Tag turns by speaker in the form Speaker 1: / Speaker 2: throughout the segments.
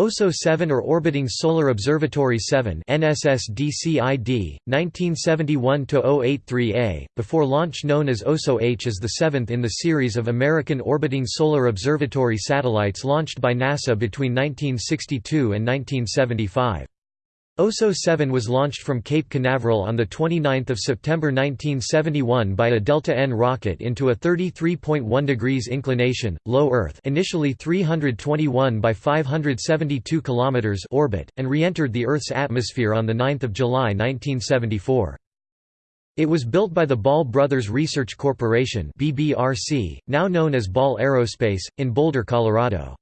Speaker 1: OSO-7 or Orbiting Solar Observatory 7 NSSDCID, 1971-083A, before launch known as OSO-H is the seventh in the series of American Orbiting Solar Observatory satellites launched by NASA between 1962 and 1975. OSO-7 was launched from Cape Canaveral on 29 September 1971 by a Delta-N rocket into a 33.1 degrees inclination, low Earth initially 321 by 572 km orbit, and re-entered the Earth's atmosphere on 9 July 1974. It was built by the Ball Brothers Research Corporation now known as Ball Aerospace, in Boulder, Colorado.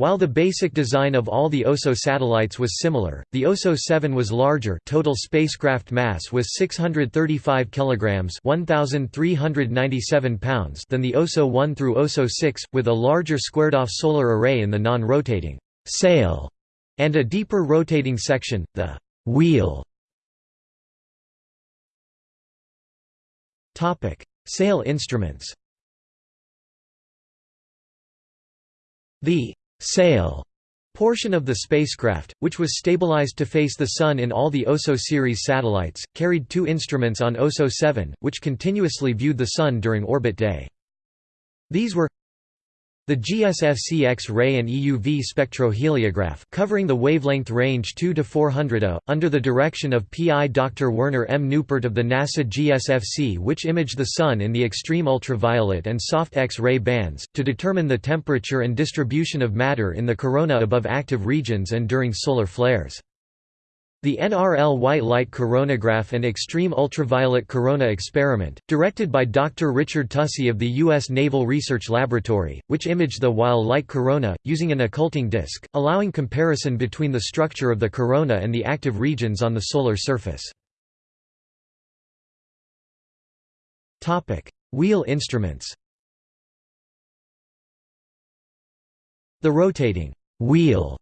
Speaker 1: While the basic design of all the OSO satellites was similar, the OSO-7 was larger total spacecraft mass was 635 kilograms 1397 pounds than the OSO-1 through OSO-6, with a larger squared-off solar array in the non-rotating sail and a deeper rotating section, the wheel. Sail instruments The sail portion of the spacecraft, which was stabilized to face the Sun in all the OSO series satellites, carried two instruments on OSO-7, which continuously viewed the Sun during orbit day. These were the GSFC X-ray and EUV spectroheliograph covering the wavelength range 2 to 400 A, under the direction of PI Dr. Werner M. Neupert of the NASA GSFC which image the Sun in the extreme ultraviolet and soft X-ray bands, to determine the temperature and distribution of matter in the corona above active regions and during solar flares. The NRL White Light Coronagraph and Extreme Ultraviolet Corona Experiment, directed by Dr. Richard Tousey of the U.S. Naval Research Laboratory, which imaged the while light corona, using an occulting disk, allowing comparison between the structure of the corona and the active regions on the solar surface. Wheel instruments The rotating wheel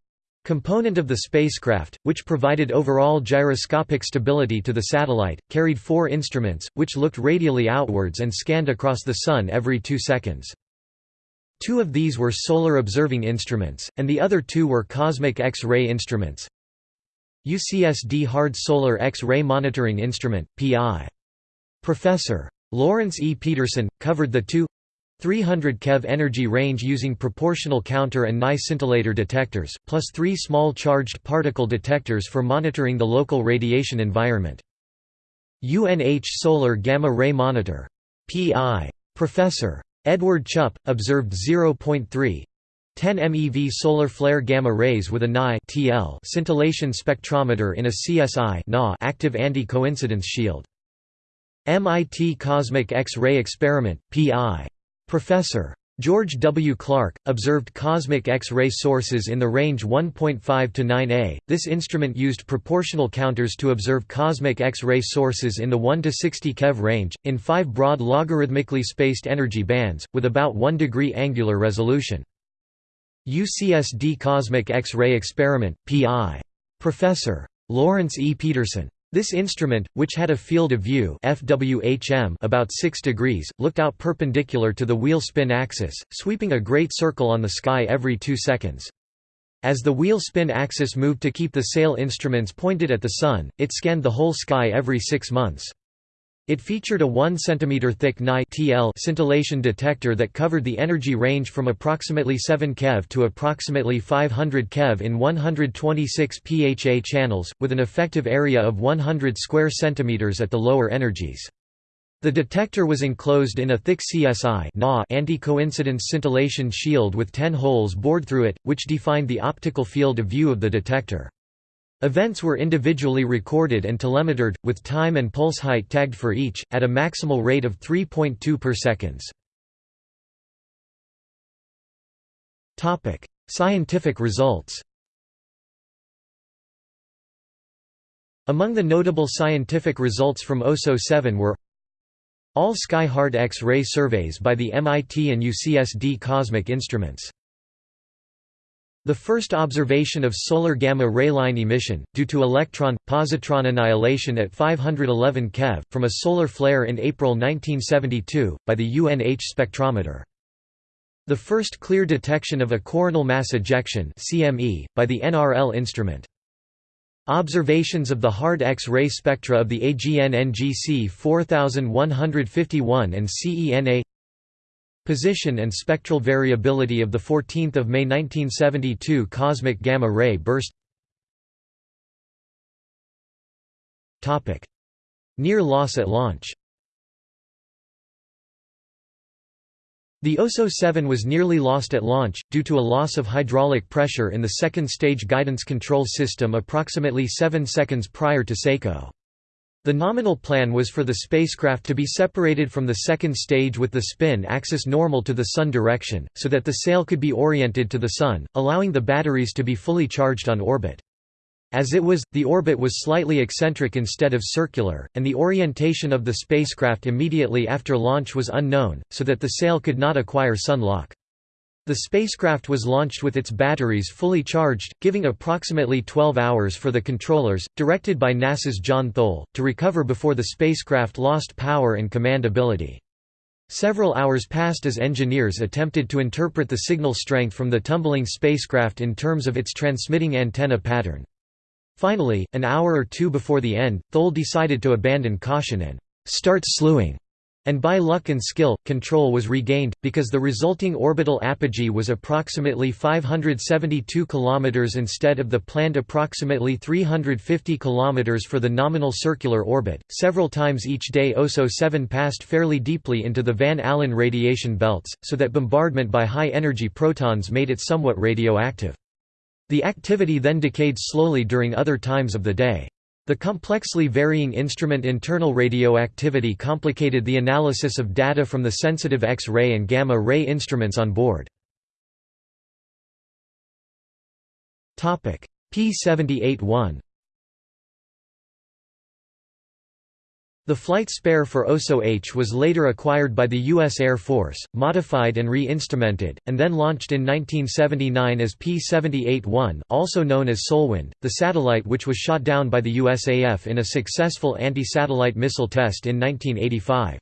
Speaker 1: Component of the spacecraft, which provided overall gyroscopic stability to the satellite, carried four instruments, which looked radially outwards and scanned across the Sun every two seconds. Two of these were solar observing instruments, and the other two were cosmic X-ray instruments. UCSD Hard Solar X-ray Monitoring Instrument, PI. Professor. Lawrence E. Peterson, covered the two 300 keV energy range using proportional counter and NaI scintillator detectors, plus three small charged particle detectors for monitoring the local radiation environment. UNH Solar Gamma Ray Monitor. P.I. Professor. Edward Chupp, observed 0.3 10 MeV solar flare gamma rays with a NaI TL scintillation spectrometer in a CsI active anti-coincidence shield. MIT Cosmic X-ray Experiment, P.I. Professor. George W. Clark, observed cosmic X-ray sources in the range 1.5 to 9A. This instrument used proportional counters to observe cosmic X-ray sources in the 1 to 60 keV range, in five broad logarithmically spaced energy bands, with about 1 degree angular resolution. UCSD Cosmic X-ray Experiment, P.I. Professor. Lawrence E. Peterson. This instrument, which had a field of view FWHM about 6 degrees, looked out perpendicular to the wheel spin axis, sweeping a great circle on the sky every two seconds. As the wheel spin axis moved to keep the sail instruments pointed at the Sun, it scanned the whole sky every six months. It featured a 1 cm thick NaI TL scintillation detector that covered the energy range from approximately 7 keV to approximately 500 keV in 126 PHA channels, with an effective area of 100 square centimeters at the lower energies. The detector was enclosed in a thick CsI anti-coincidence scintillation shield with 10 holes bored through it, which defined the optical field of view of the detector. Events were individually recorded and telemetered, with time and pulse height tagged for each, at a maximal rate of 3.2 per seconds. Scientific results Among the notable scientific results from OSO-7 were all sky-hard X-ray surveys by the MIT and UCSD cosmic instruments the first observation of solar gamma ray line emission, due to electron-positron annihilation at 511 keV, from a solar flare in April 1972, by the UNH spectrometer. The first clear detection of a coronal mass ejection by the NRL instrument. Observations of the hard X-ray spectra of the AGN NGC 4151 and Cen A Position and spectral variability of the 14th of May 1972 cosmic gamma ray burst. Topic. Near loss at launch. The OSO-7 was nearly lost at launch, due to a loss of hydraulic pressure in the second-stage guidance control system approximately 7 seconds prior to SECO. The nominal plan was for the spacecraft to be separated from the second stage with the spin axis normal to the Sun direction, so that the sail could be oriented to the Sun, allowing the batteries to be fully charged on orbit. As it was, the orbit was slightly eccentric instead of circular, and the orientation of the spacecraft immediately after launch was unknown, so that the sail could not acquire sun lock. The spacecraft was launched with its batteries fully charged, giving approximately 12 hours for the controllers, directed by NASA's John Tholey, to recover before the spacecraft lost power and command ability. Several hours passed as engineers attempted to interpret the signal strength from the tumbling spacecraft in terms of its transmitting antenna pattern. Finally, an hour or two before the end, Tholey decided to abandon caution and start slewing, and by luck and skill, control was regained, because the resulting orbital apogee was approximately 572 km instead of the planned approximately 350 km for the nominal circular orbit. Several times each day OSO-7 passed fairly deeply into the Van Allen radiation belts, so that bombardment by high-energy protons made it somewhat radioactive. The activity then decayed slowly during other times of the day. The complexly varying instrument internal radioactivity complicated the analysis of data from the sensitive X-ray and gamma-ray instruments on board. P-78-1 The flight spare for OSO-H was later acquired by the U.S. Air Force, modified and re-instrumented, and then launched in 1979 as P-78-1 also known as Solwind, the satellite which was shot down by the USAF in a successful anti-satellite missile test in 1985.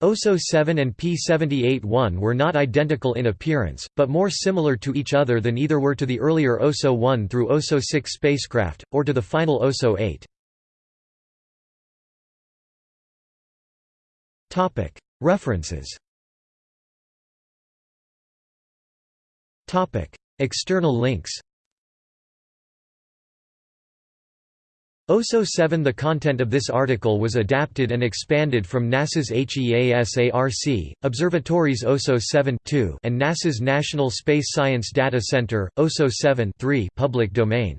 Speaker 1: OSO-7 and P-78-1 were not identical in appearance, but more similar to each other than either were to the earlier OSO-1 through OSO-6 spacecraft, or to the final OSO-8. References. External links. OSO-7 The content of this article was adapted and expanded from NASA's HEASARC, Observatories OSO-7 and NASA's National Space Science Data Center, OSO-7 public domain